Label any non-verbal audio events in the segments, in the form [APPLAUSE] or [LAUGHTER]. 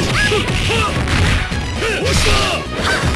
っ [LAUGHS]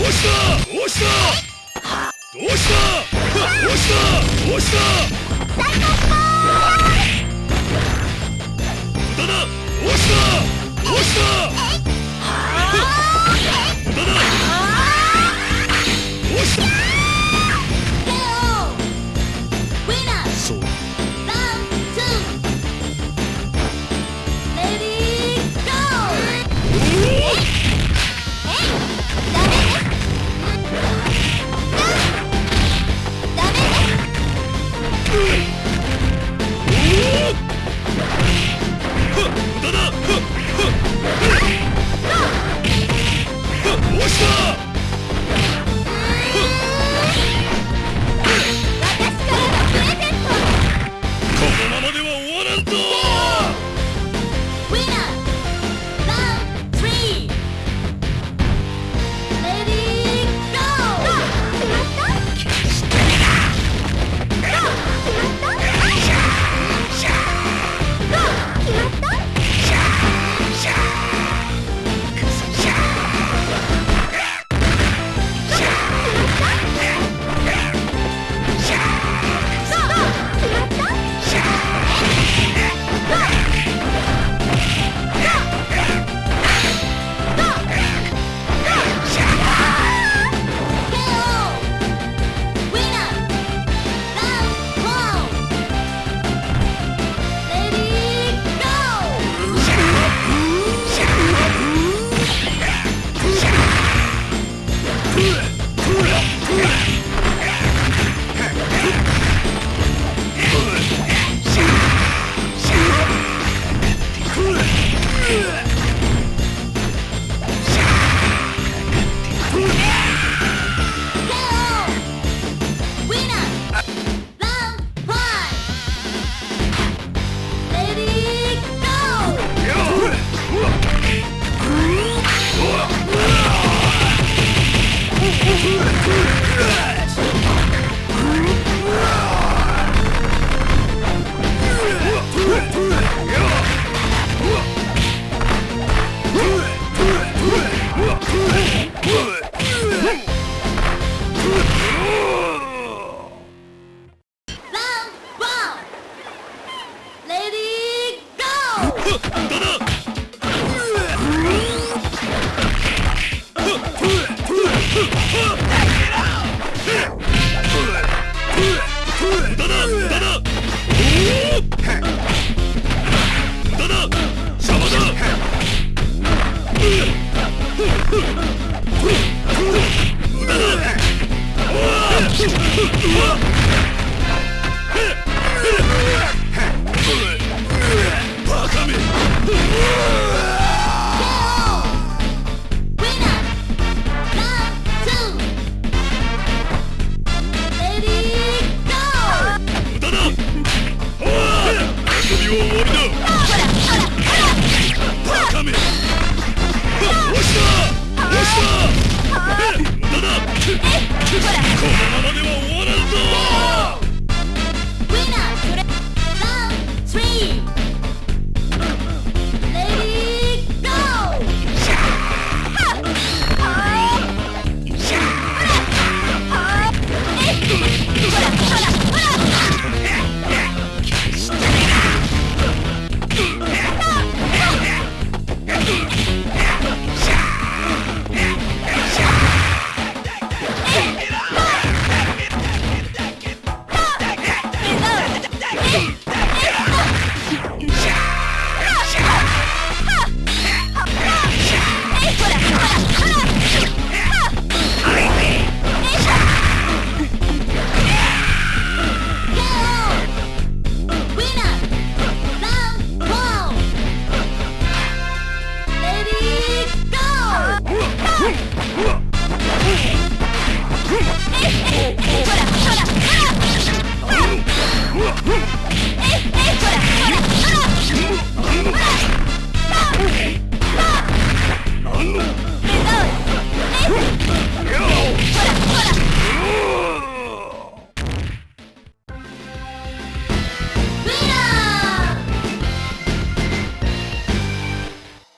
どうした？どうした？どうした？どうした？どうした？大根ボール無駄だ！どうした？どうした？Yeah!